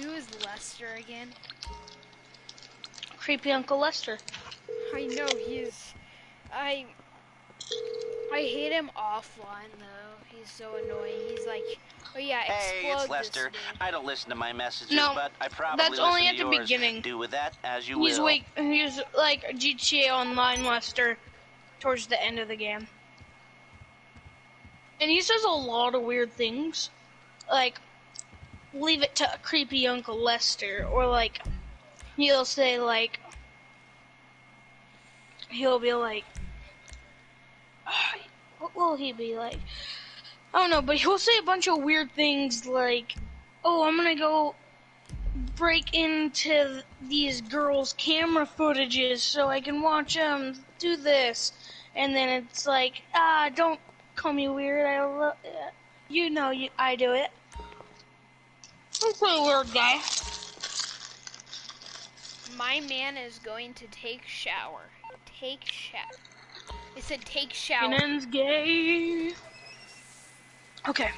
Who is Lester again? Creepy Uncle Lester. I know he's. I I hate him offline though. He's so annoying. He's like, oh yeah, Hey, it's Lester. this I don't listen to my messages, No, but I probably that's listen only to at the yours. beginning. Do with that as you He's will. weak. He's like GTA Online Lester towards the end of the game, and he says a lot of weird things, like "Leave it to a creepy Uncle Lester," or like he'll say like he'll be like, what will he be like? I don't know, but he'll say a bunch of weird things like, "Oh, I'm gonna go." break into these girls' camera footages so I can watch them do this. And then it's like, ah, don't call me weird. I love You know, you, I do it. I'm a pretty weird guy. My man is going to take shower. Take shower. It said take shower. Kenan's gay. Okay.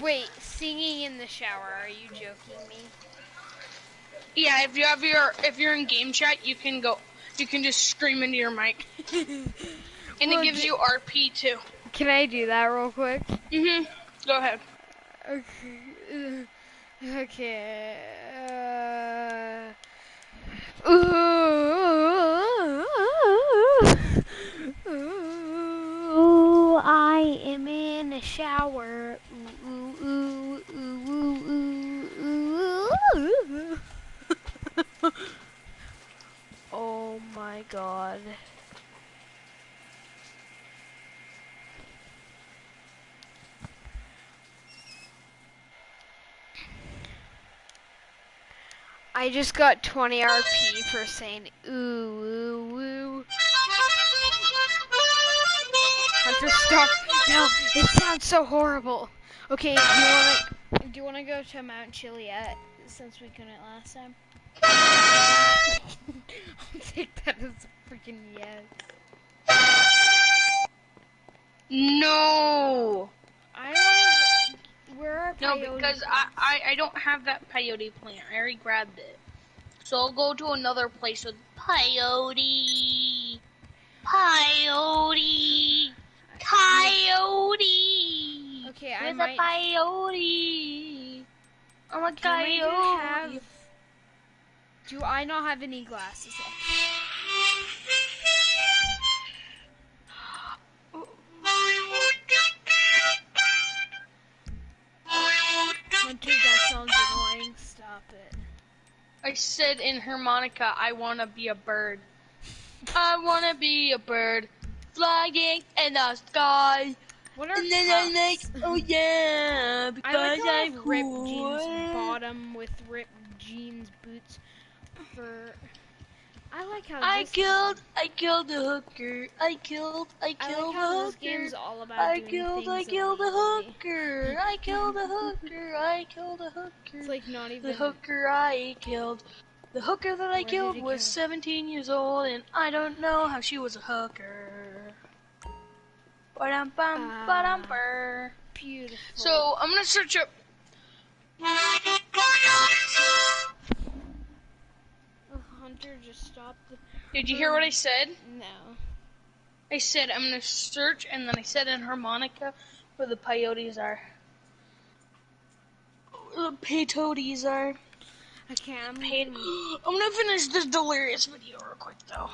Wait, singing in the shower? Are you joking me? Yeah, if you have your if you're in game chat, you can go. You can just scream into your mic, and Well, it gives you RP too. Can I do that real quick? Mhm. Go ahead. Okay. Uh, Okay. Uh, ooh, I am in a shower. Ooh, ooh, ooh, ooh, ooh, ooh, ooh. oh my god. I just got 20 RP for saying ooh, ooh, ooh. Hunter, stop. No, it sounds so horrible. Okay, do you want to do you want to go to Mount Chiliad since we couldn't last time? I'll take that as a freaking yes. No. I don't. Where are No, because I, I, I don't have that peyote plant. I already grabbed it. So I'll go to another place with peyote. Peyote. Coyote. Okay, I Where's might- a peyote? I'm a coyote. have? Do I not have any glasses? It. I said in harmonica, I wanna be a bird. I wanna be a bird, flying in the sky. What are And then I like, oh yeah, because I like I'm ripped cool. jeans bottom with ripped jeans boots for. I like how I killed, I killed a hooker. I killed, I I killed like how a this hooker. all about I killed, I killed illegally. hooker. I killed a hooker. I killed a hooker. It's like not even. The hooker I killed. The hooker that I Where killed was go? 17 years old, and I don't know how she was a hooker. Ba-dum bum, Ah. ba-dum burr. beautiful. So I'm gonna search up. Hunter just stopped. The... Did you hear what I said? No. I said I'm gonna search, and then I said in harmonica where the peyotes are. The peyotes are. Okay, I'm. Pay- I'm gonna finish this delirious video real quick though.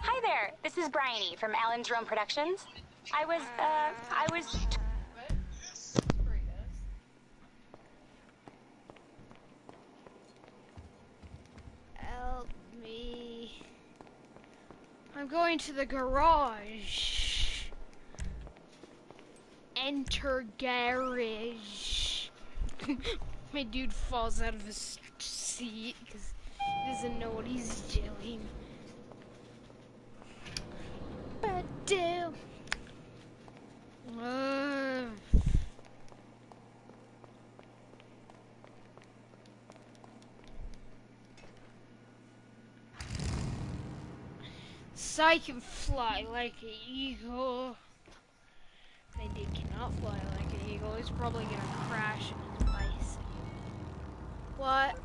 Hi there, this is Bryony from Alan Jerome Productions. I was, uh, I was. Help me. I'm going to the garage. Enter garage. My dude falls out of his seat because he doesn't know what he's doing. But do. Uh, So I can fly like an eagle. Then he cannot fly like an eagle. He's probably gonna crash into the bicycle. What?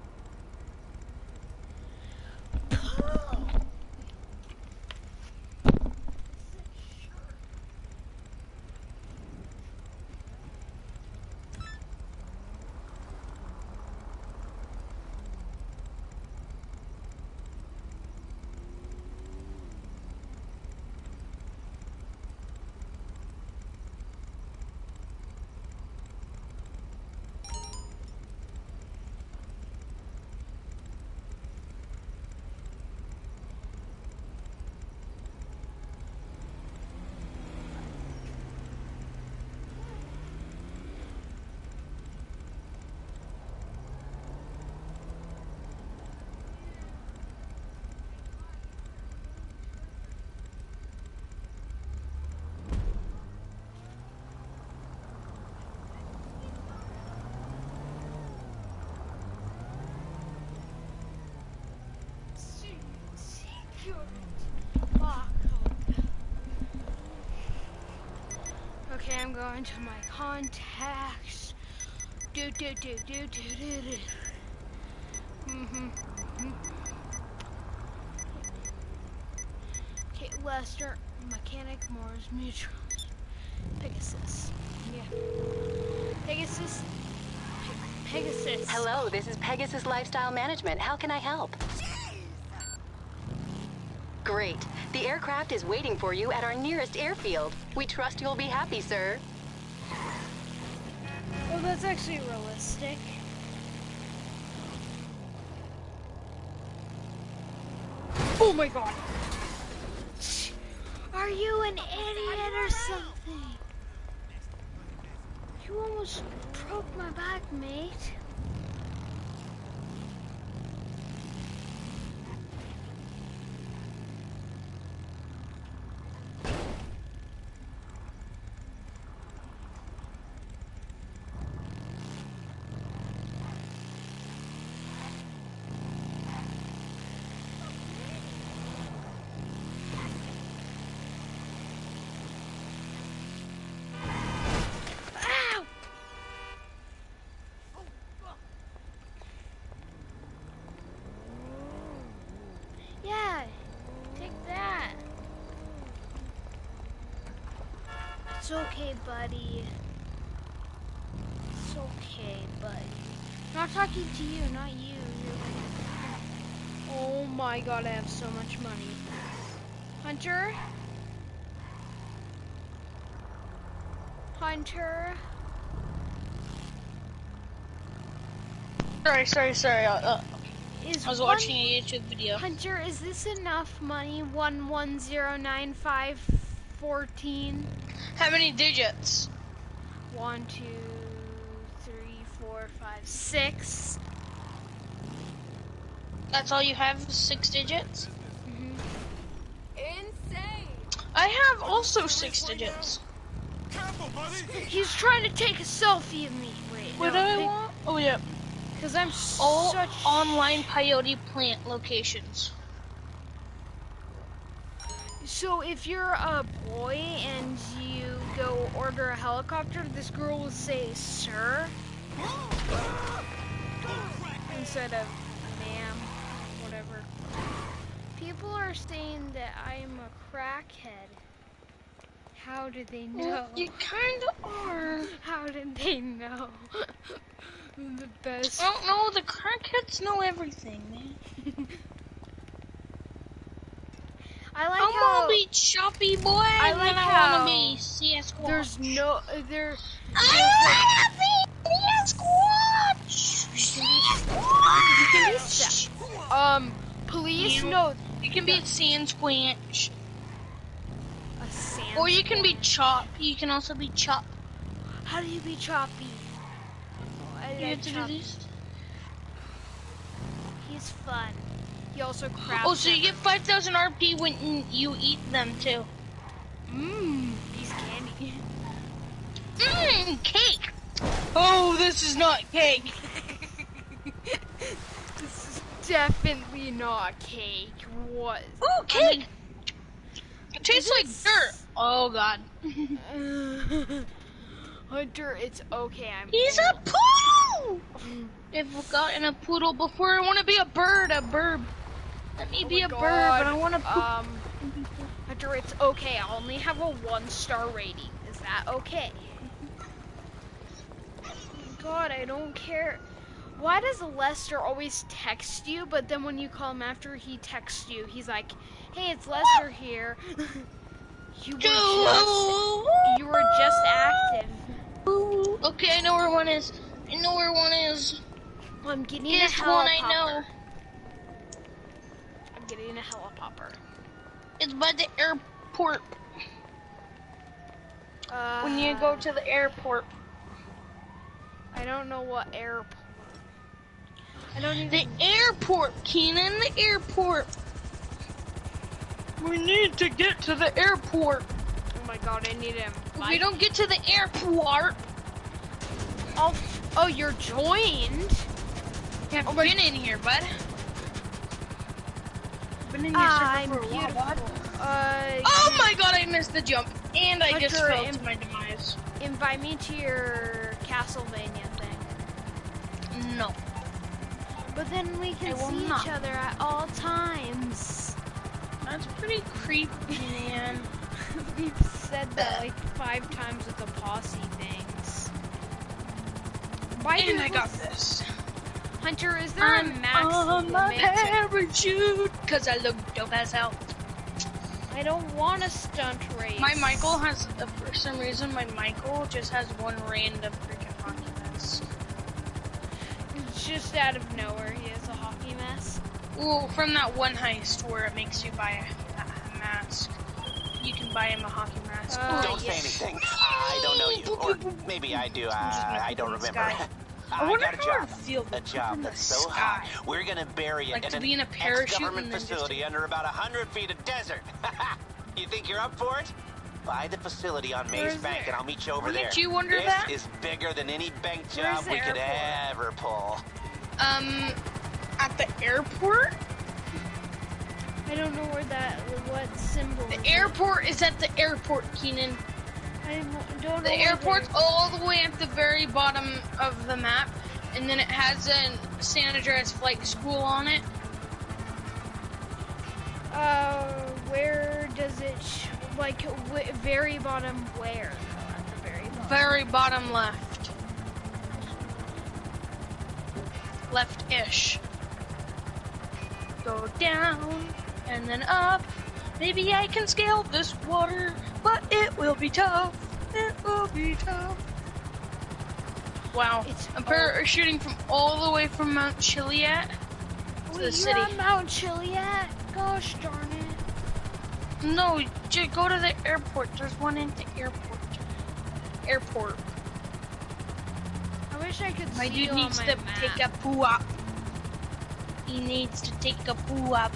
Okay, I'm going to my contacts. Do do do do do do do. Mhm. mhm. Okay, Lester, mechanic, Mars, Mutual, Pegasus. Yeah. Pegasus. Pe- Pegasus. Hello, this is Pegasus Lifestyle Management. How can I help? Great. Aircraft is waiting for you at our nearest airfield. We trust you'll be happy, sir. Oh, that's actually realistic. Oh my god. Are you an idiot or something? You almost broke my back, mate. Ow! Yeah, take that. It's okay, buddy. It's okay, buddy. Not talking to you, not you. You're- Oh my god, I have so much money. Hunter? Hunter? Sorry, sorry, sorry. Uh, uh, Is I was one- watching a YouTube video. Hunter, is this enough money? One one zero nine five fourteen. How many digits? One, two, three, four, five, six. That's all you have? Six digits? Mhm. I have also six digits. He's trying to take a selfie of me. Wait, What do I want? Oh yeah. Because I'm All such. online peyote plant locations. So if you're a boy and you go order a helicopter, this girl will say "sir" instead of "ma'am," whatever. People are saying that I'm a crackhead. How did they know? You kind of are. How did they know? the best. I don't know. The crackheads know everything, man. I like I'm how gonna be choppy boy. I and like I how wanna be Sasquatch. there's no there. I wanna be CS Squatch. You can be Um, police You- know You can be Sand Squanch. a sand. Or you can be Chop. You can also be Chop. How do you be choppy? Oh, I You like have to do this. He's fun. He also crafts. Oh, so you get 5,000 RP when you eat them too. Mmm, he's candy. Mmm, cake. Oh, this is not cake. this is definitely not cake. What? Ooh, cake. It tastes like dirt. Oh God. Oh, Hunter, it's okay. I'm. He's a poo. Mm. I've gotten a poodle before. I want to be a bird, a bird. Let me Oh be a bird, but I want to poop. Um, Hunter, it's okay. I only have a one star rating. Is that okay? God, I don't care. Why does Lester always text you, but then when you call him after he texts you, he's like, "Hey, it's Lester here." you were just you were just active. Okay, I know where one is. I know where one is. I'm getting This a one. I know. I'm getting a helipopper. It's by the airport. Uh, When you go to the airport. I don't know what airport. I don't even. The airport, Keenan, the airport. We need to get to the airport. Oh my god, I need him. If we don't get to the airport, Oh, oh, you're joined. have Oh you my- been in here, bud? Been in here I'm for a while, bud. beautiful. Uh, Oh my god, I missed the jump. And I just Hunter, fell to my demise. invite me to your Castlevania thing. No. But then we can see not. each other at all times. That's pretty creepy, man. We've said that like five times with the posse things. Why and do I got this. Hunter, is there I'm max on my limit? to- parachute, cause I look dope as hell. I don't want a stunt race. My Michael has, uh, for some reason, my Michael just has one random freaking hockey mess. It's just out of nowhere. He has a hockey mess. Well, from that one heist where it makes you buy a, a mask. You can buy him a hockey mask. Uh, Don't yeah. say anything. I don't know you. Or maybe I do. Uh, I don't remember. guy. I wonder got a how it job. feels A job the that's so sky. high, we're gonna bury it Like in to an be in a parachute ex-government and then just- facility under about a hundred feet of desert. you think you're up for it? Buy the facility on Where's Maze Bank, it? and I'll meet you over Wouldn't there. you wonder this is bigger than any bank job the we could ever pull. Um, at the airport? I don't know where that, what symbol. The is. airport is at the airport, Keenan. I don't. The where airport's the- all the way at the very bottom of the map, and then it has a San Andreas Flight School on it. Uh, where does it? Sh- like, w- very bottom where? though, At the very bottom. Very bottom left. Left-ish. Go down, and then up. Maybe I can scale this water, but it will be tough. It will be tough. Wow. It's I'm parachuting from all the way from Mount Chiliad to the You're city. on Mount Chiliad. Gosh darn it. No, just go to the airport. There's one in the airport. Airport. I wish I could My see dude you needs to my map. take a poo up. He needs to take a poo up.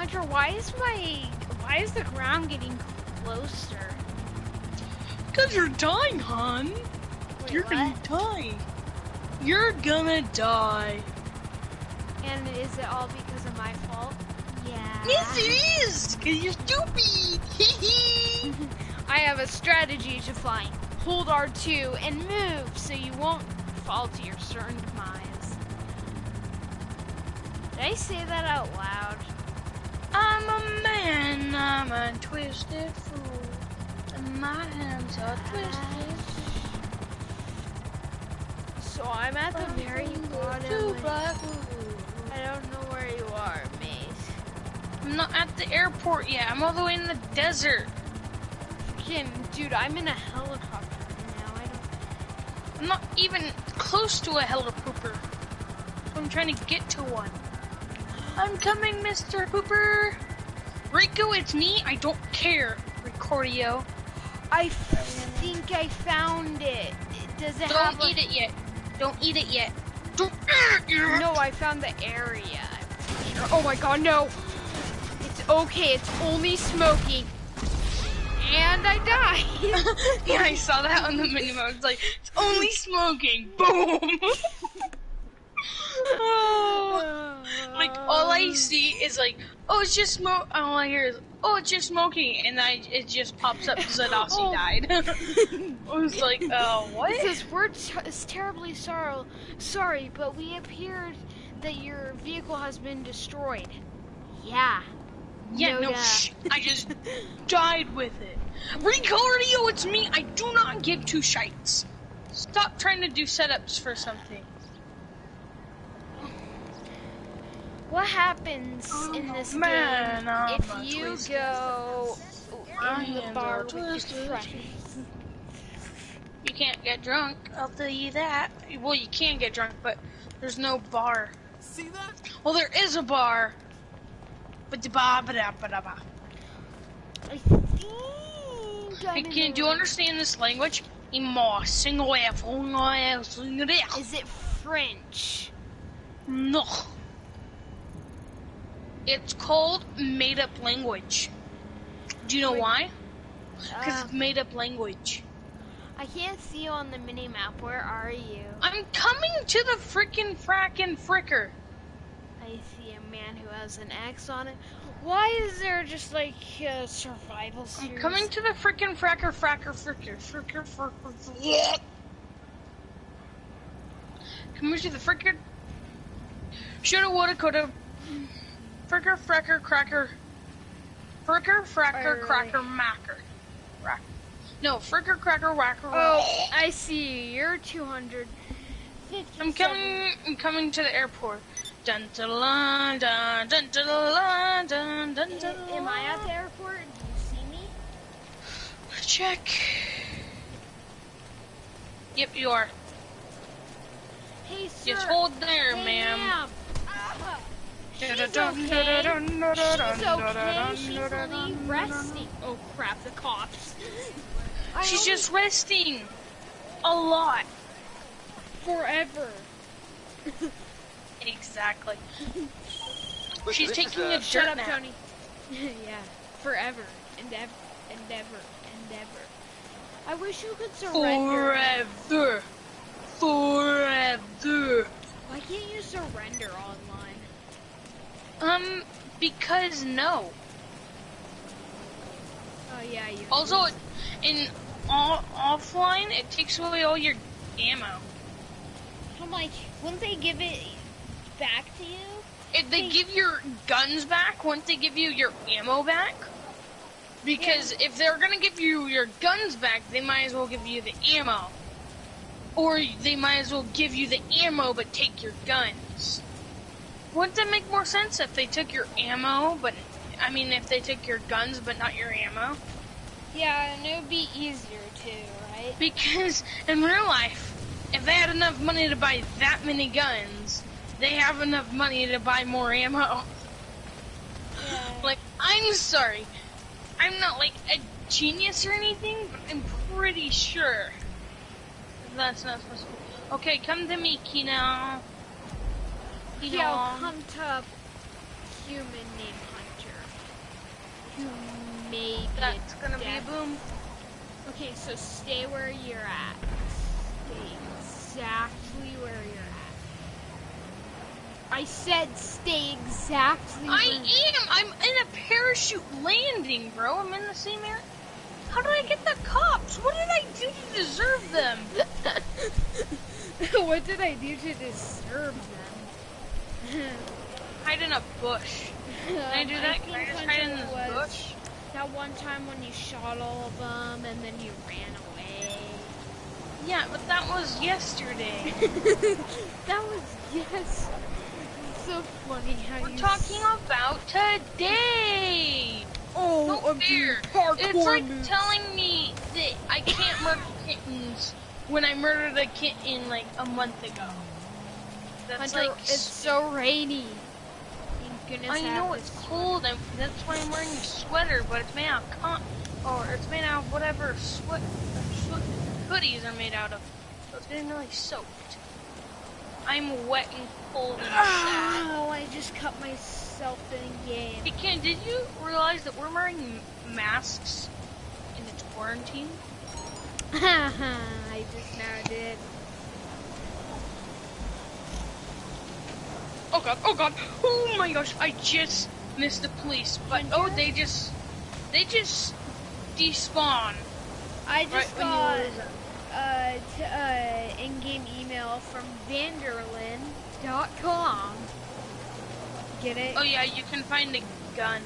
Hunter, why is my why is the ground getting closer? Cause you're dying, hon. Wait, you're gonna die. You're gonna die. And is it all because of my fault? Yeah. Yes, it is. Cause you're stupid. Hee I have a strategy to find. Hold R2 and move so you won't fall to your certain demise. Did I say that out loud? I'm a man. I'm a twisted fool. And my hands are twisted. So I'm at the very bottom. I don't know where you are, mate. I'm not at the airport yet. I'm all the way in the desert. Freaking, dude, I'm in a helicopter now. I don't. I'm not even close to a helipooper. I'm trying to get to one. I'm coming, Mr. Pooper. Rico, it's me. I don't care. Ricordio. I f- think I found it. Does it have Don't eat it yet. Don't eat it yet. Don't eat it yet. No, I found the area. I'm pretty sure. Oh my god, no! It's okay, it's only smoking. And I died. yeah, I saw that on the minimum. It's like, it's only smoking. Boom. oh. Like, all I see is like, oh, it's just smoke. All I hear is, oh, it's just Smokey, and I it just pops up Zadasi Oh. died. I was like, oh, what? It says we're ter- is terribly sorrow sorry, but we appeared that your vehicle has been destroyed. Yeah. Yeah, no, I just died with it. Ricardio, it's me. I do not give two shites. Stop trying to do setups for something. What happens in oh, this man, game I'm if you twisted go My in the bar are with your friends? You can't get drunk. I'll tell you that. Well, you can get drunk, but there's no bar. See that? Well, there is a bar. But the bar, ba da ba da ba. I think I'm Hey, in Can do you understand this language? Imo single F Is it French? No. It's called made up language. Do you know Wait. why? Because Uh, it's made up language. I can't see you on the mini map. Where are you? I'm coming to the frickin' frackin' fricker. I see a man who has an X on it. Why is there just like a survival I'm coming to the frickin' fracker fracker fricker fricker fricker. fricker. Coming to the frickin' shoulda woulda coulda fricker fracker cracker fricker fracker cracker macker. Rack- No, fricker cracker whacker. Oh, I see you. You're 200. I'm coming. I'm coming to the airport. Dun dun dun dun dun dun dun dun dun dun. Am I at the airport? Do you see me? Check. Yep, you are. Hey, sir. Just hold there, hey, ma'am. She's okay. She's okay. She's only resting. Oh crap! The cops. I She's only- just resting. A lot. forever. Exactly. Look, She's taking is, a Shut up, nap. Tony. yeah, forever, endeavor, endeavor, endeavor. I wish you could surrender. Forever. Forever. Why can't you surrender online? Um, because no. Oh yeah, you. Also, in all, offline, it takes away all your ammo. I'm like, wouldn't they give it back to you? If they give your guns back, wouldn't they give you your ammo back? Because if they're gonna give you your guns back, they might as well give you the ammo. Or they might as well give you the ammo but take your guns. Wouldn't that make more sense if they took your ammo, but I mean if they took your guns but not your ammo? Yeah, and it would be easier too, right? Because in real life, if they had enough money to buy that many guns, they have enough money to buy more ammo. Yeah. Like, I'm sorry. I'm not like a genius or anything, but I'm pretty sure that's not supposed to be. Okay, come to me, Kino. Kino. Yeah, come to human named Hunter. Who may That's gonna be a boom. Okay, so stay where you're at. Stay exactly where you're at. I said stay exactly I am. I'm in a parachute landing, bro. I'm in the same area. How did I get the cops? What did I do to deserve them? what did I do to deserve them? Mm-hmm. Hide in a bush. Can I do that? Can I just hide in this bush? That one time when you shot all of them and then you ran away. Yeah, but that was yesterday. that was yes. It's so funny how We're you. talking about today. Oh, No of fair. parkour It's like moves. telling me that I can't murder kittens when I murdered a kitten like a month ago. That's Hunter, like it's so rainy. I know it's cold, and that's why I'm wearing a sweater. But it's made out of con, or it's made out of whatever sweat, sweat hoodies are made out of. So it's getting really soaked. I'm wet and cold and sad. Oh, I just cut myself in game. Hey Ken, did you realize that we're wearing masks and it's quarantine? I just now did. Oh god, oh god, oh my gosh, I just missed the police, but oh, they just, They just despawn. I just Right got uh, t- uh, in-game email from Vanderlyn.com. Get it? Oh yeah, you can find the gun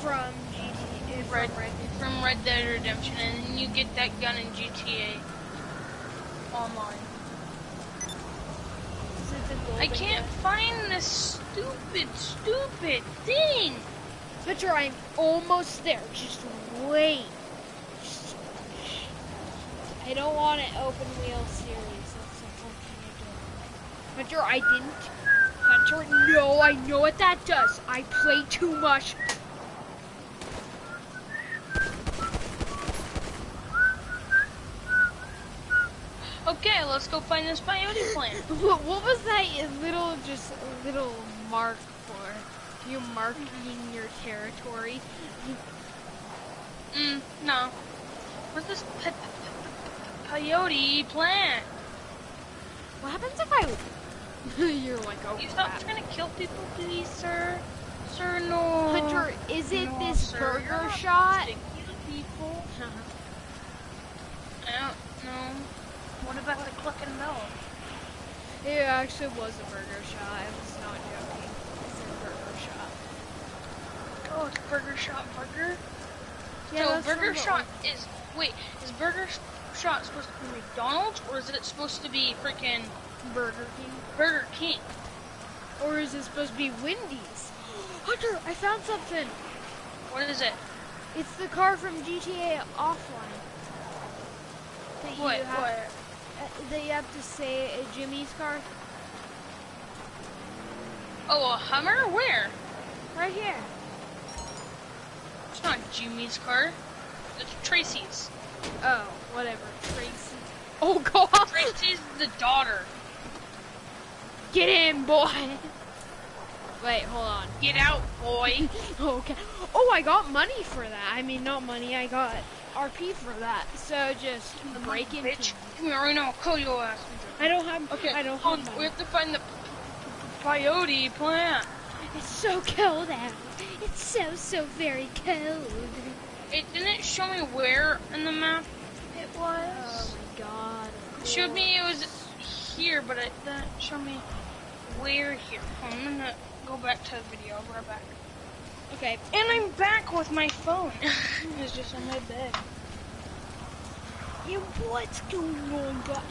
From GT. Red, From Red. from Red Dead Redemption, and you get that gun in GTA Online. I can't find this stupid, stupid thing. Switcher, I'm almost there. Just wait. I don't want an open wheel series. That's. Hunter, I didn't. Hunter, no, I know what that does. I play too much. Okay, let's go find this peyote plant. What, what was that little, just little mark for? You marking your territory? Mm, no. Where's this pe- pe- pe- peyote plant? What happens if I? You're like, oh You stop trying to kill people, please, sir. Sir, no. Hunter, is it No, this sir, burger shot? people. I don't know. What about the clucking bell? It actually was a burger shot. I was not joking. It's a burger shot. Oh, it's Burger Shot Burger? Yeah, so Burger Shot is wait, is Burger Sh- Shot supposed to be McDonald's or is it supposed to be freaking Burger King. Burger King? Or is it supposed to be Wendy's? Hunter, I found something. What is it? It's the car from GTA Offline. That What? You have, What? Uh, that you have to say a Jimmy's car. Oh, a Hummer? Where? Right here. It's not Jimmy's car. It's Tracy's. Oh, whatever. Tracy. Oh God! Tracy's the daughter. Get in, boy. Wait, hold on. Get out, boy. Okay. Oh, I got money for that. I mean, not money. I got RP for that. So just break into. Bitch, come here right now. I'll kill your ass. I don't have. Okay, I don't have. We have to find the peyote plant. It's so cold out. It's so so very cold. It didn't show me where in the map it was. Oh my god. It showed me it was here, but it didn't show me where here. I'm gonna go back to the video. I'll be right back. Okay. And I'm back with my phone. it's just on my bed. Yeah, what's going on, guys?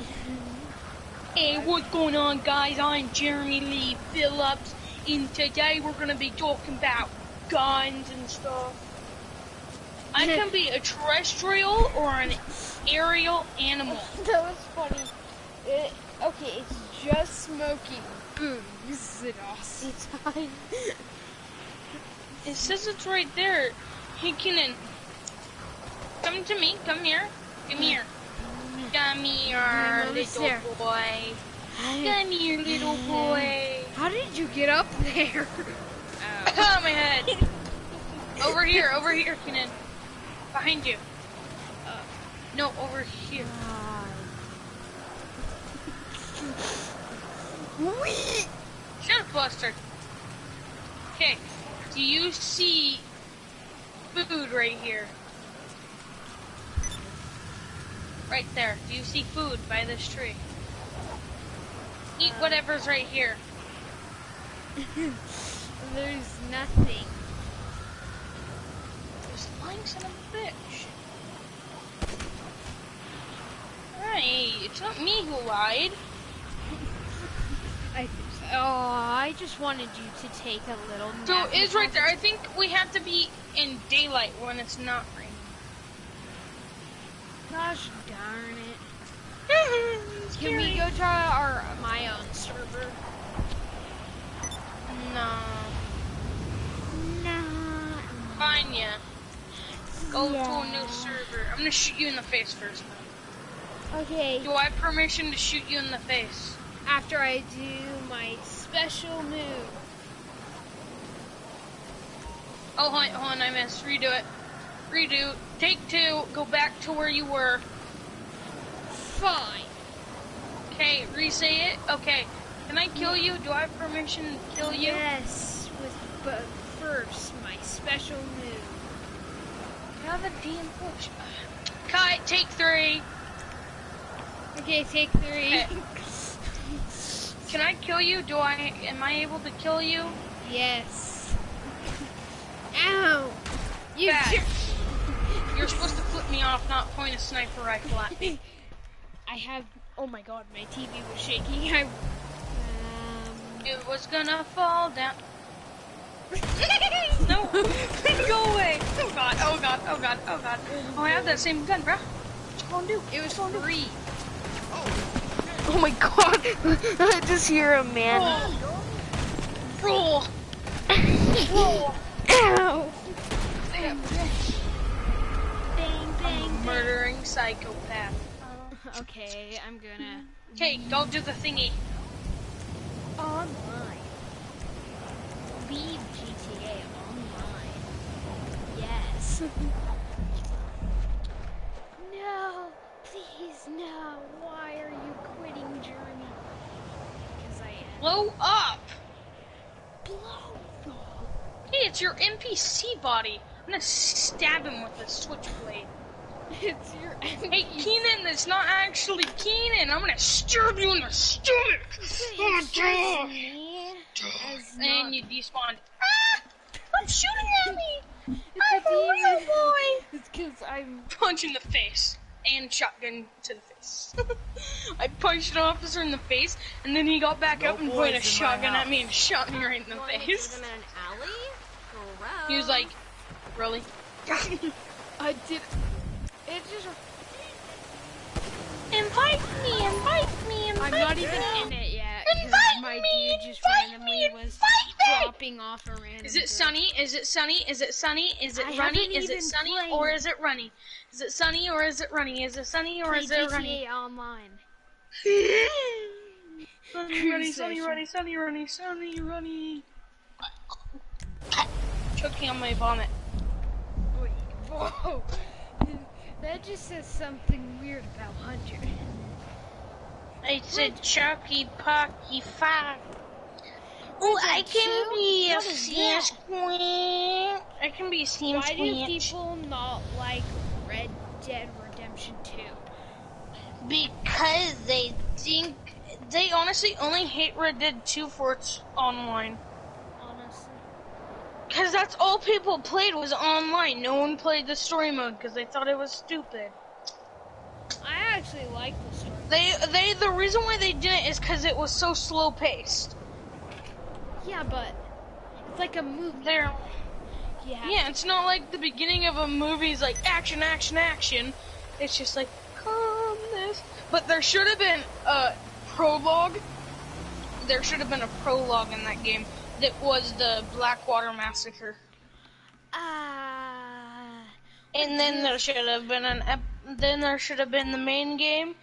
Hey, what's going on, guys? I'm Jeremy Lee Phillips, and today we're gonna be talking about guns and stuff. I can be a terrestrial or an aerial animal. that was funny. It, okay, it's just smoking. Boom. This is an awesome time. It says it's right there. Hey, Kenan, come to me. Come here. Come here. Come here, little there. boy. Come here, little boy. How did you get up there? Ah, my head. Over here, over here, Kenan. Behind you. Uh, no, over here. Wee! Shut up, Buster. Okay, do you see food right here? Right there. Do you see food by this tree? Eat um, whatever's right here. There's nothing. There's lying son of a bitch. Hey, it's not me who lied. I, oh, I just wanted you to take a little nap. So it's right there. I think we have to be in daylight when it's not raining. Gosh darn it. Can we go to our my own server? No. Nah. Fine, yeah. Go to a new server. I'm gonna shoot you in the face first. Okay, Do I have permission to shoot you in the face? After I do my special move. Oh, hold on, I missed. Redo it. Redo. Take two. Go back to where you were. Fine. Okay, re-say it. Okay. Can I kill you? Do I have permission to kill you? Yes, with but first my special move. Have a damn push. Cut, take three. Okay, take three. Okay. Can I kill you? Do I, am I able to kill you? yes. Ow! You You're supposed to flip me off, not point a sniper rifle at me. I have. Oh my god, my TV was shaking. I. Um, It was gonna fall down. no, go away. Oh god, oh god, oh god, oh god. Oh, I have that same gun, bro. What you gonna do? it was free. Oh my god! I just hear a man. Roll. Roll. Ow! Bang, Bang, Murdering psychopath. Okay, I'm gonna. Okay, go do the thingy. Online. Leave GTA online. Yes. no, please no. Why are you quitting Journey? Because I am. Blow up. Blow. Hey, it's your NPC body. I'm gonna stab him with a switchblade. It's your Hey, Keenan, it's not actually Keenan. I'm gonna stab you in the stomach. Oh, God. And you despawned. Ah! I'm shooting at me. It's I'm a a real boy. It's because I'm. Punch in the face and shotgun to the face. I punched an officer in the face, and then he got back up and pointed a shotgun at me and shot me right in the face. in an alley? He was like, "Really?" I did. It just. invite me, invite me, invite I'm not even in it yet. 'cause Invite my me, dude just invite randomly me, was invite me. Dropping off a random. Is it sunny? Is it sunny? Is it sunny? Is it I runny? Is it sunny played. or is it runny? Is it sunny or is it runny? Is it sunny or Play is it runny? GTA Online? Sunny, runny, sunny, runny, sunny, runny, sunny, runny. Choking on my vomit. Wait, whoa. That just says something weird about Hunter. I said Chucky Pocky Five. Oh, I can be a What is scene that? queen. I can be a scene Why do people not like Red Dead Redemption 2? Because they think they honestly only hate Red Dead 2 for its online. Honestly. Because that's all people played was online. No one played the story mode because they thought it was stupid. I actually like the story. They they the reason why they didn't is because it was so slow paced. Yeah, but it's like a movie. There, have yeah, it's not like the beginning of a movie's like action, action, action. It's just like calmness. But there should have been a prologue. There should have been a prologue in that game that was the Blackwater massacre. Ah. And then there should have been an ep- then there should have been the main game,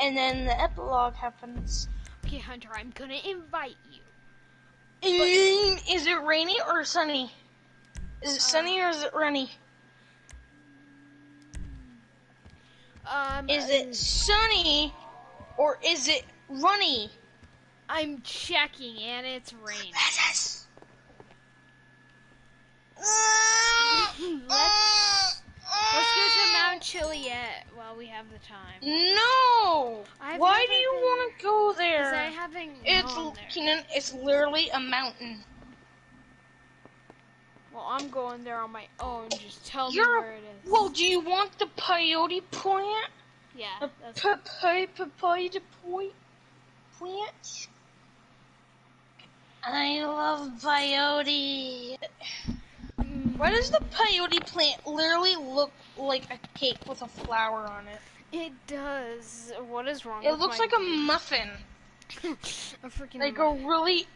and then the epilogue happens. okay, Hunter, I'm gonna invite you. Is it rainy or sunny? Is it sunny or is it rainy? Um, Is it sunny or is it runny? I'm checking, and it's raining. Let's, let's go to yet while we have the time. No. I've Why do you been- want to go Because I there? haven't It's there. Keenan. It's literally a mountain. Well, I'm going there on my own. Just tell You're me where it is. well. Do you want the peyote plant? yeah, A that's papaya papaya point plant. I love peyote. Why does the peyote plant literally look like a cake with a flower on it? it does. What is wrong? With it looks like a muffin, a freaking like a really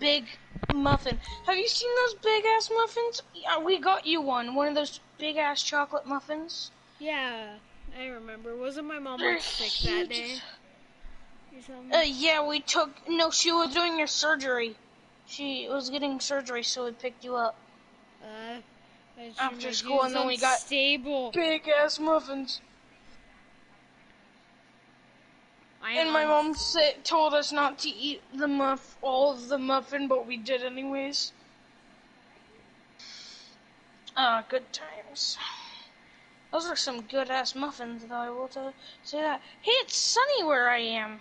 big muffin. Have you seen those big ass muffins? Yeah, we got you one. One of those big ass chocolate muffins. Yeah, I remember. Wasn't my mom like sick that day? Uh, yeah, we took. No, she was doing her surgery. She was getting surgery, so we picked you up. Uh, After school, and then we got- unstable. Big ass muffins. I And my mom said, told us not to eat the muff, all of the muffin, but we did anyways. Ah, good times. Those are some good ass muffins, though. I will tell, say that. Hey, it's sunny where I am.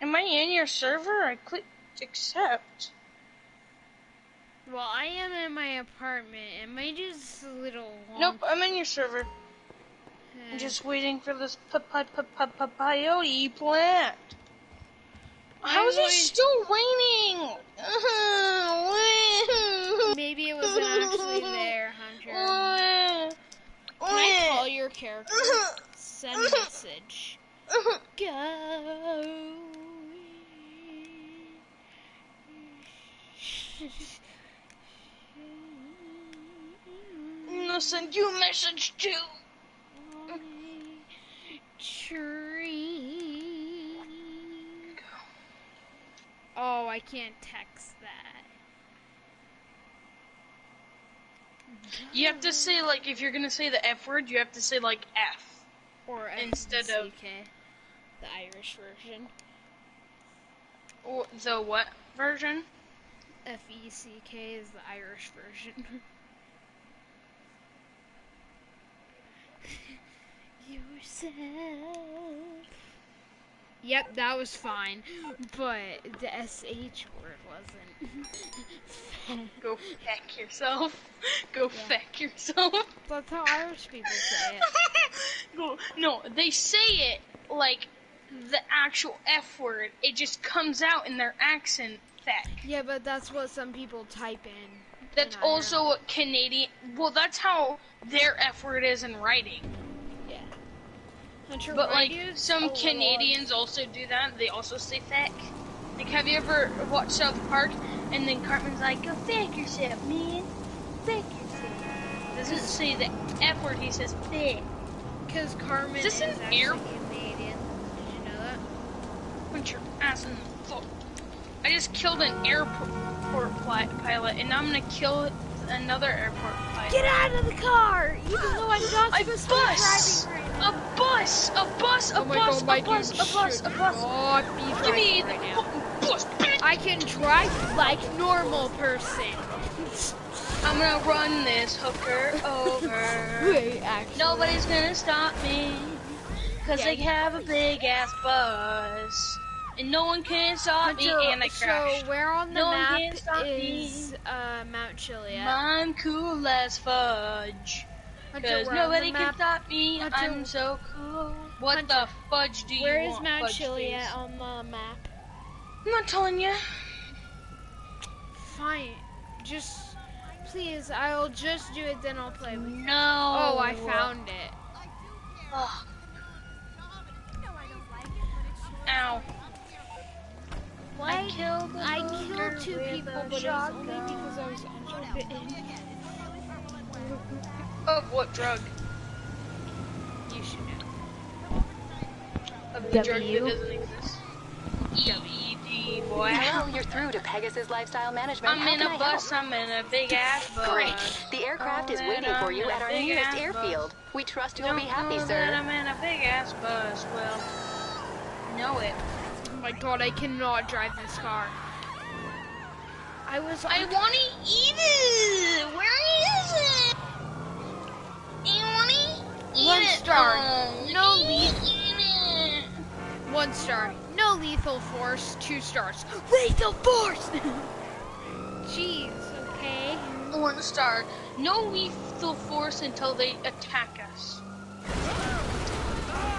Am I in your server? I clicked accept. Well, I am in my apartment. Am I just a little long? Nope, I'm in your server. I'm just waiting for this peyote plant. How is it still raining? Maybe it wasn't actually there, Hunter. Can I call your character? Send message. Go. I'm gonna send you a message too. Tree. Oh, I can't text that. You have to say like if you're gonna say the F word, you have to say like F. Or Instead of- the Irish version. Or the what version? F E C K is the Irish version. Yourself. Yep, that was fine, but the SH word wasn't. Go feck yourself. Go feck yourself. That's how Irish people say it. Go- no, they say it like the actual F word. It just comes out in their accent. Feck. Yeah, but that's what some people type in. That's also what Canadian. Well, that's how their F word is in writing. Yeah. Hunter, But like some oh, so Canadians also do that. They also say feck. Like, have you ever watched South Park? And then Cartman's like, "Go feck yourself, man. Feck yourself." Doesn't say the F word. He says feck. Because Carmen Is this is an actually air- Canadian. Did you know that? Punch your ass in the fuck. I just killed an airport pli- pilot, and now I'm gonna kill another airport pilot. Get out of the car! Even though I'm not A supposed to be bus! driving right A now. bus! A bus! A Oh my bus! God, A bus! A bus! A bus! not be Give me driving the right now. fucking bus, bitch! I can drive like normal person. I'm gonna run this hooker over. Wait, actually. Nobody's gonna stop me. Cause Yeah, they have a big ass bus. And no one can stop me, and I crashed. So where on the No map can stop me. is uh, Mount Chiliad? I'm cool as fudge. Cause nobody can stop me, Hunter- I'm so cool. What Hunter, the fudge do you Where is want, Mount fudge Chiliad on the map? I'm not telling you. Fine. Just please, I'll just do it. Then I'll play with you. No. Oh, I found it. Ugh. Ow. Why? killed a I hooker killed two people, a but it was shotgun. only because I was unbitten. Of what drug? You should know. Of the drug that doesn't exist. ED, boy. Hello, you're through to Pegasus Lifestyle Management. I'm How in can a I bus, help? I'm in a big ass bus. Great. The aircraft is Oh, waiting for I'm you at our nearest ass airfield. We trust you'll Don't be happy, know sir. that I'm in a big ass bus. Well, know it. My god, I cannot drive this car. I was. I want to eat it. Where is it? You want to eat One star. Oh, No eat leaf. it. One star. No lethal force. Two stars. Lethal force! Jeez, okay. One star. No lethal force until they attack us.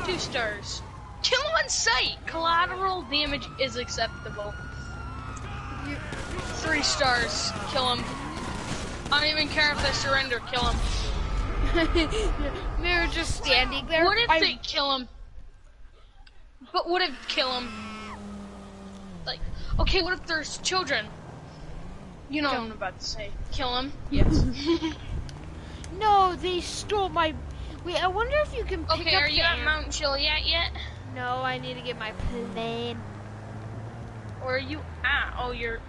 Two stars. Kill him on sight. Collateral damage is acceptable. You, Three stars. Kill him. I don't even care if they surrender. Kill him. they're just standing there. What if I, they kill him? But what if kill him? Like, okay, what if there's children? You know what I'm about to say. Kill him. Yes. No, they stole my. Wait, I wonder if you can pick okay, up are the you at Mount Chiliad yet? No, I need to get my plane. Or are you at? Oh, you're.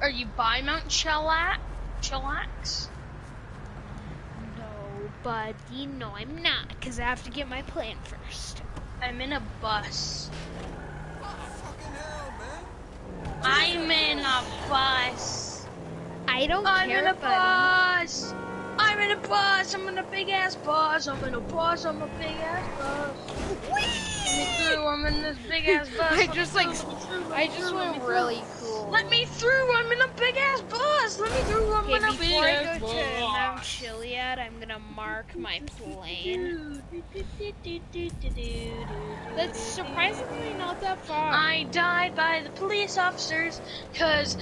Are you by Mount Chilat? Chillax? No, buddy, no, I'm not, because I have to get my plane first. I'm in a bus. I'm in a bus. I don't I'm care, in a buddy. bus. I'm in a bus. I'm in a big ass bus. I'm in a bus. I'm a big ass bus. Let me through. I'm in this big ass bus. I Let just, like, through, I just went really cool. Let me through. I'm in a big ass bus. Let me through. I'm Okay, in a big ass bus. before I go to Mount Chiliad, I'm gonna mark my plane. That's surprisingly not that far. I died by the police officers because.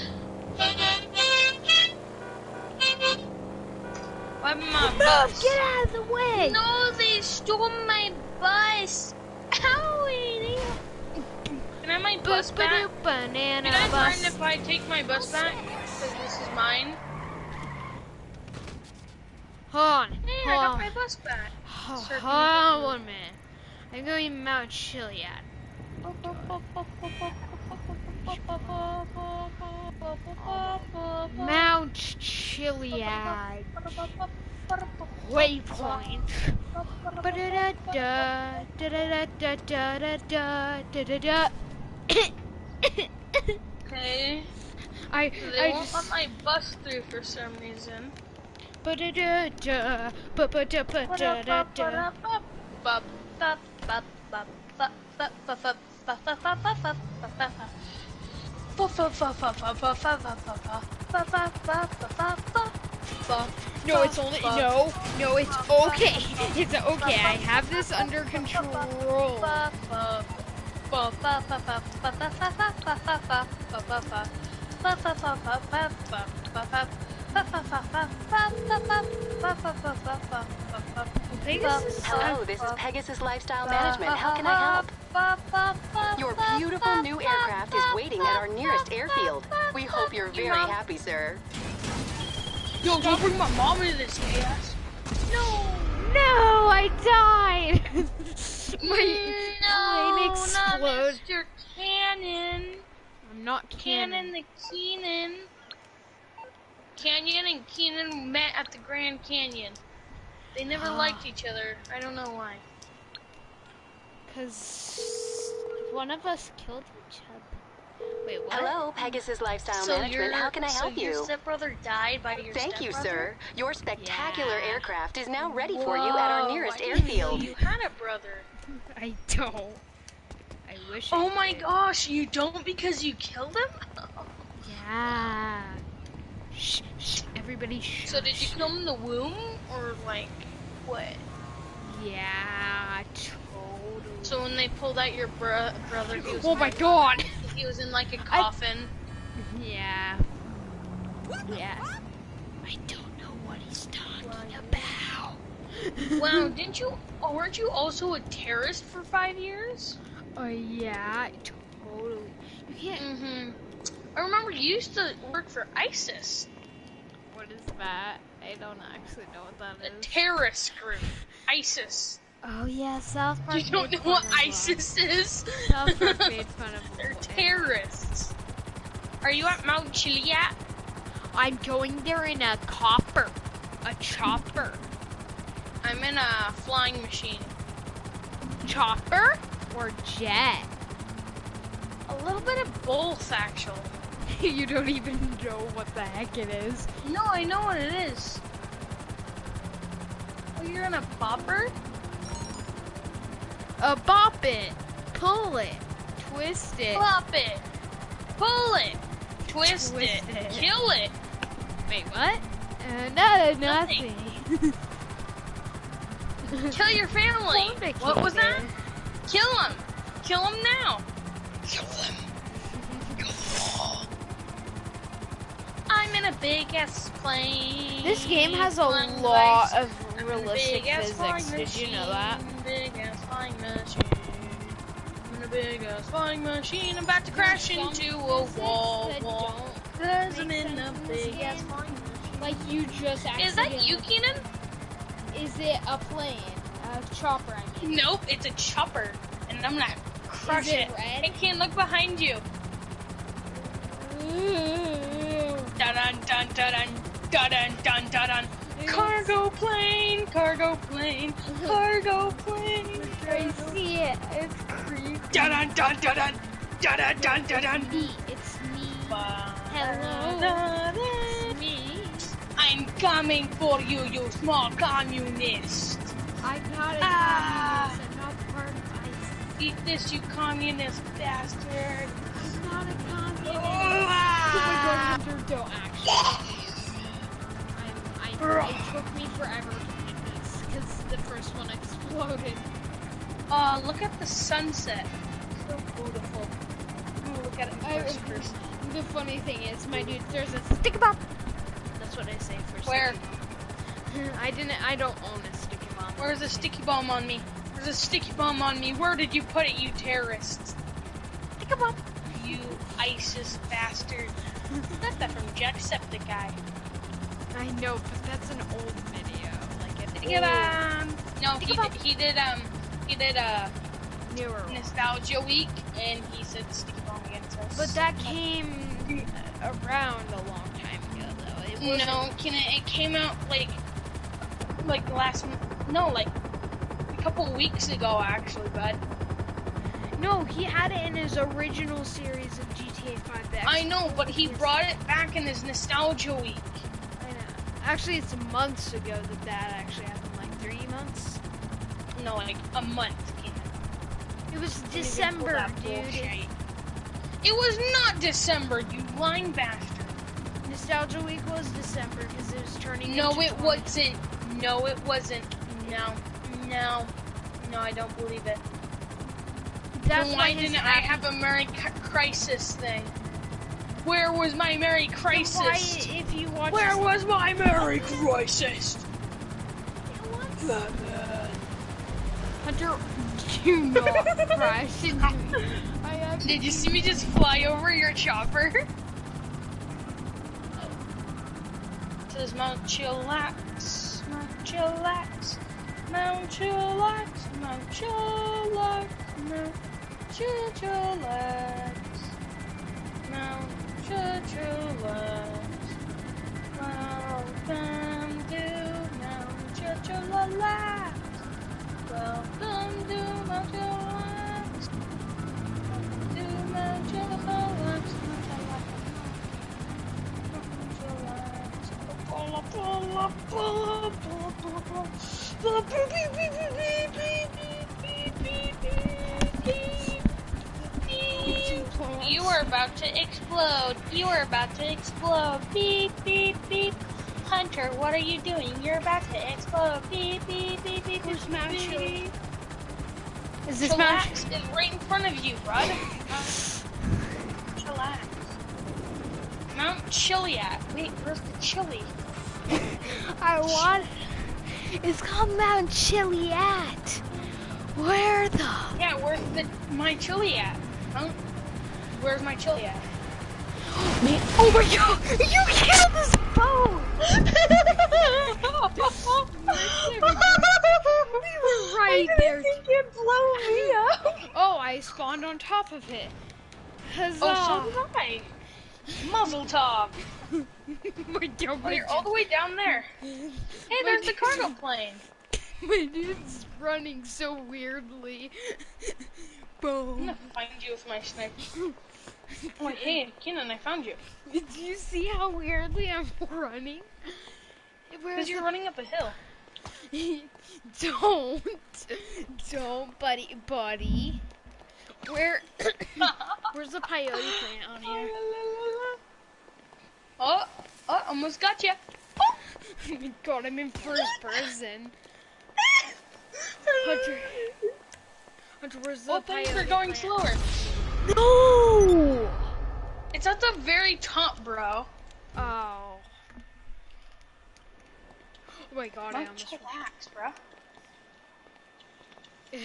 Why my bus? Get out of the way! No, they stole my bus. Owie! Can I my bus back? Banana You guys mind if I take my bus back? Because this is mine. Hold on, Hey, I hold got on. my bus back. Hold on one minute. I'm going to Mount Chiliad. Mount Chiliad. Waypoint. Okay. I, They I won't just. let my bus through for some reason. Ba-ba-da-ba-da-da-da. No, it's only no, no, it's okay. It's okay. I have this under control. Pegasus. Hello, this is Pegasus Lifestyle Management. How can I help? Your beautiful new aircraft is waiting at our nearest airfield. We hope you're very happy, sir. Yo, don't bring my mom into this chaos. No. No, I died. My no, not exploded. Mr. Cannon. I'm not Cannon cannon. the Keenan. Canyon and Keenan met at the Grand Canyon. They never Ah. liked each other. I don't know why. Cause one of us killed each other. Wait, what? Hello, Pegasus Lifestyle so Management. How can I help so you? your stepbrother died by your Thank you, sir. Your spectacular Yeah. aircraft is now ready for you at our nearest I didn't airfield. You had a brother. I don't. I wish. I Oh my did. gosh, you don't because you killed him? Yeah. Shh, shh, everybody shh. So did you kill him in the womb or like what? Yeah, totally. So when they pulled out your bro- brother, he was oh my like, god. He was in like a coffin. Yeah. Yeah. I don't know what he's talking about. wow, didn't you? Oh, weren't you also a terrorist for five years? Oh yeah, totally. You can't. Mm-hmm. I remember you used to work for ISIS, What is that? I don't actually know what that a is. terrorist group. ISIS. Oh yeah, South Park. You don't know what ISIS is? South Park made fun of. They're terrorists. Are you at Mount Chiliad? I'm going there in a copper, a chopper, I'm in a flying machine. chopper or jet. A little bit of both, actually. you don't even know what the heck it is. No, I know what it is. Oh, you're in a bopper? Uh, bop it, pull it, twist it. Plop it. Pull it. Twist, Twist it. it. Kill it. Wait, what? Uh, no, nothing. Kill your family. What was that? me. Kill him. Kill him now. Kill them. I'm in a big ass plane. This game has a lot of I'm in a realistic physics. Did you know that? Big ass flying machine. I'm about to crash into a wall. wall. Cause I'm in a big ass flying machine. Like you just Is that you, Keenan? Is it a plane? A chopper, I mean. Nope, it's a chopper. And I'm gonna crush Is it it. red? Hey, Keen, look behind you. Dun dun dun dun dun dun dun dun dun. Cargo plane, cargo plane, cargo plane. I see it. It's. Dun dun dun dun dun dun dun dun dun dun. Me. It's me. Hello. It's me. I'm coming for you, you small communist. I'm not a Ah. communist. I'm not part of ISIS. Eat this, you communist bastard. I'm not a communist. Ah. Oh god, Hunter, don't actually. I, it took me forever to get this because the first one exploded. Uh, look at the sunset. Beautiful. I'm gonna look at it I- first. first. The funny thing is, my dude, there's a sticky bomb. That's what I say for Where? I didn't. I don't own a sticky bomb. Where's a sticky bomb on me? There's a sticky bomb on me. Where did you put it, you terrorists? Sticky bomb. You ISIS bastard. Got that from Jacksepticeye. I know, but that's an old video. Like an Sticky bomb. No, he did, he did um he did a one. nostalgia week and he said sticky bomb against us. But that came around a long time ago, though. It wasn't- no, can it, it came out like like last no like a couple weeks ago actually, bud. No, he had it in his original series of GTA 5. The I know, but he brought it back in his nostalgia week. I know. Actually, it's months ago that that actually happened. Like three months. No, like a month. It was Don't even pull December, dude. bullshit. It was not December, you lying bastard. Nostalgia Week was December because it was turning. No, it 20. wasn't. No, it wasn't. No, no, no, I don't believe it. That's why why didn't I have a Merry Crisis thing? Where was my Merry Crisis? Why, if you watch Where was my Merry Crisis? Hunter, do not crash into me. Did you see me just fly over your chopper? Says Mount Chillax, Mount Chillax, Mount Chillax, Mount Chillax, Mount Chillax, Mount Chillax. Welcome to Mount Chillax. You are about to explode. You are about to explode. Beep, beep, beep. Hunter, what are you doing? You're about to explode. Beep, beep, beep, beep. Where's Mount beep, beep. Is this Mount? Chillax is right in front of you, bud. Chillax. Mount Chiliad. Wait, where's the chili? I want. It's called Mount Chiliad. Where the? Yeah, where's the my chili at? Mount. Where's my chili at? Man, oh my god! You killed this boat! we were right there. it blow me up. Oh, I spawned on top of it. Huzzah! Oh, so did I. Muzzle top. my god, Oh, you're all the way down there. Hey, there's the cargo plane. my dude's running so weirdly. Boom. I'm gonna find you with my sniper. Oh, hey, Keenan, I found you. Do you see how weirdly I'm running? Because you're running up a hill. Don't. Don't, buddy. Buddy. Where... Where's the peyote plant on here? Oh, oh, almost got you. Oh my god, I'm in first person. Hunter. Hunter, where's the Oh, things peyote are going plant? slower. No! It's at the very top, bro. Oh. Oh my god, I almost... relax, bro.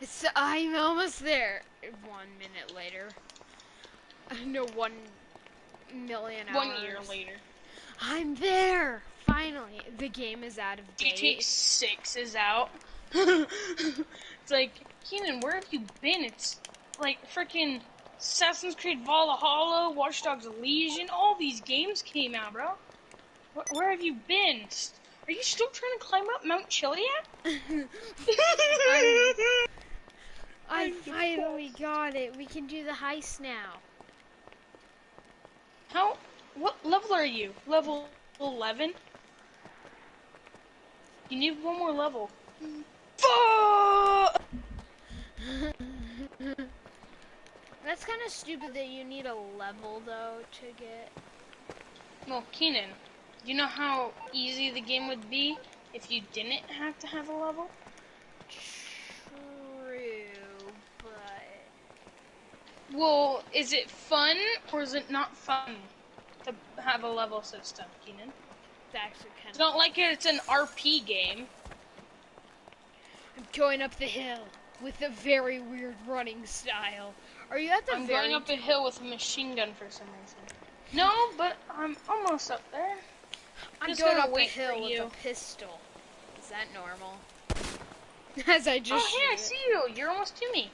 It's, I'm almost there. One minute later. No, one million hours. One year later. I'm there! Finally. The game is out of GTA date. 6 is out. it's like, Keenan, where have you been? It's like freaking Assassin's Creed Valhalla, Watch Dogs Legion, all these games came out, bro. Where, where have you been? Are you still trying to climb up Mount Chiliad? I finally got it. We can do the heist now. How? What level are you? Level 11? You need one more level. Fuck! That's kind of stupid that you need a level though to get. Well, Keenan, you know how easy the game would be if you didn't have to have a level? True, but Well, is it fun or is it not fun to have a level system, Keenan? it's actually kind It's of. not like it's an RP game. I'm going up the hill with a very weird running style. Are you at the I'm very? going up a hill with a machine gun for some reason. No, but I'm almost up there. I'm just going gonna up a wait hill with you. a pistol. Is that normal? As I just. oh, hey, I see you. You're almost to me.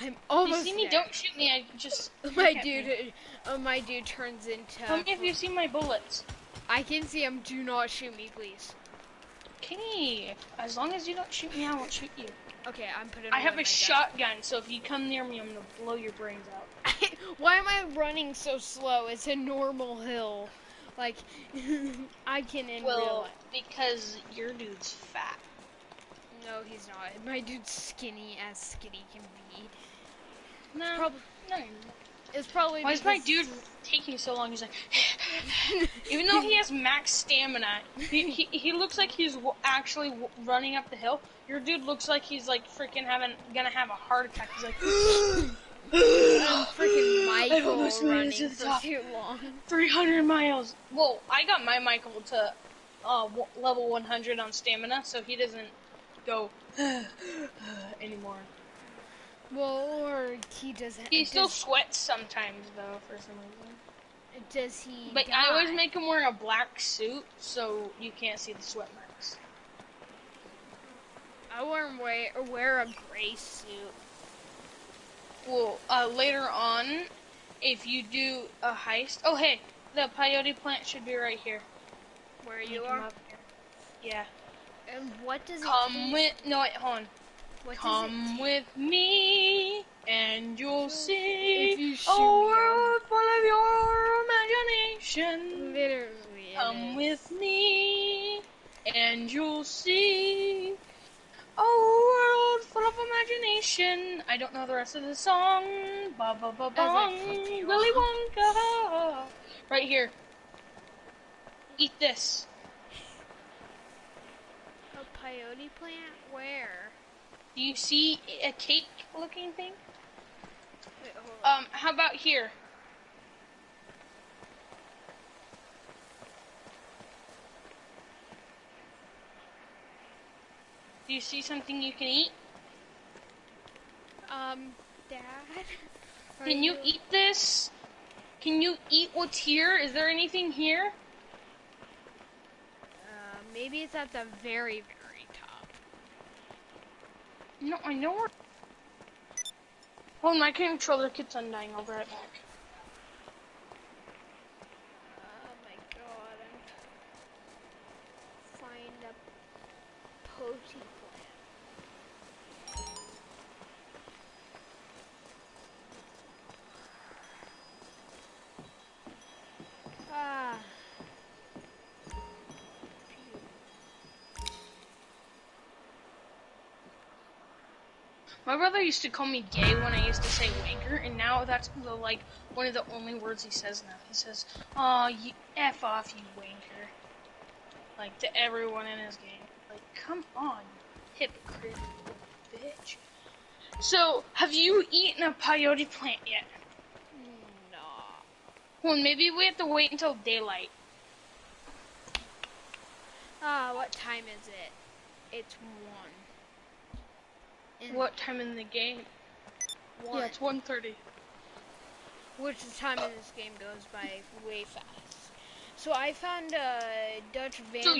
I'm almost You see me? there. Don't shoot me. I just. My look at me. dude, uh, my dude turns into. Tell me if you see my bullets. I can see him. Do not shoot me, please. Okay. As long as you don't shoot me, I won't shoot you. Okay, I'm putting. I have my a gun. shotgun, so if you come near me, I'm gonna blow your brains out. Why am I running so slow? It's a normal hill. Like, I can in real Well, life. because your dude's fat. No, he's not. My dude's skinny as skinny can be. No. Probably, no. It's probably. Why is my dude taking so long? He's like, even though he has max stamina, he, he, he looks like he's w- actually w- running up the hill. Your dude looks like he's like freaking having gonna have a heart attack. He's like, I'm freaking Michael almost made it running to the for top. too long. 300 miles. Well, I got my Michael to uh, w- level 100 on stamina, so he doesn't go anymore. Well, or he doesn't. He still does, sweats sometimes, though, for some reason. does he? But I always make him wear a black suit, so you can't see the sweat marks. I wear wear wear a gray suit. Well, uh, later on, if you do a heist, oh hey, the peyote plant should be right here. Where You you are. Yeah. And what does it? Come with no wait, hold on. What Come it with me, and you'll see you a shoot me, world full of your imagination. Literally. it Come with me, and you'll see a world full of imagination. I don't know the rest of the song. Ba ba ba bong. I flip you Willy. Wonka. Right here. Eat this. A peyote plant? Where? Do you see a cake-looking thing? Wait, hold on. Um, how about here? Do you see something you can eat? Um, Dad? Can you eat this? Can you eat what's here? Is there anything here? Uh, maybe it's at the very, very. No, I know where. Oh, my controller keeps undying. I'll be right back. Oh my god, I'm find a poti My brother used to call me gay when I used to say wanker, and now that's the, like one of the only words he says now. He says, "Oh, you f off, you wanker," like to everyone in his game. Like, come on, you hypocrite, bitch. So, have you eaten a peyote plant yet? No. Well, maybe we have to wait until daylight. Ah, what time is it? It's one. In What time in the game? One. Yeah, it's 1.30. Which the time in this game goes by way fast. So I found a Dutch So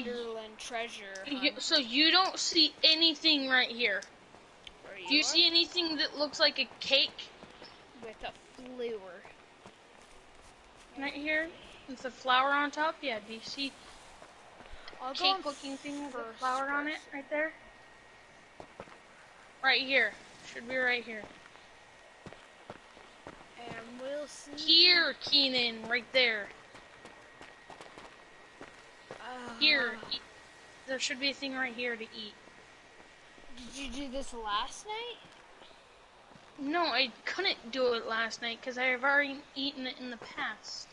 treasure. You- So you don't see anything right here. Where Do you are? see anything that looks like a cake with a flower? right here with a flower on top? Yeah. Do you see I'll go cake looking thing with a flower on it right there? Right here. Should be right here. and we'll see. Here, Keenan, right there. Uh, Here. E- there should be a thing right here to eat. Did you do this last night? No, I couldn't do it last night because I have already eaten it in the past.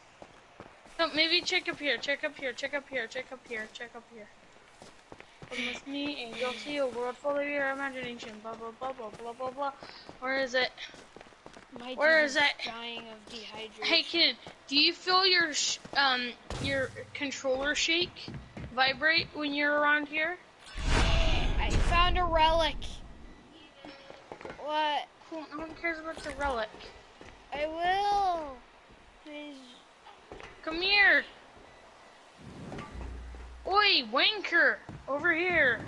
So maybe check up here, check up here, check up here, check up here, check up here. With me and you'll see a world full of your imagination. Blah blah blah blah blah blah blah. Where is it? My Where dude it? Dying of dehydration. Hey kid, do you feel your sh- um your controller shake, vibrate when you're around here? I found a relic. What? Cool. No one cares about the relic. I will. Please. Come here. Oi, wanker, over here.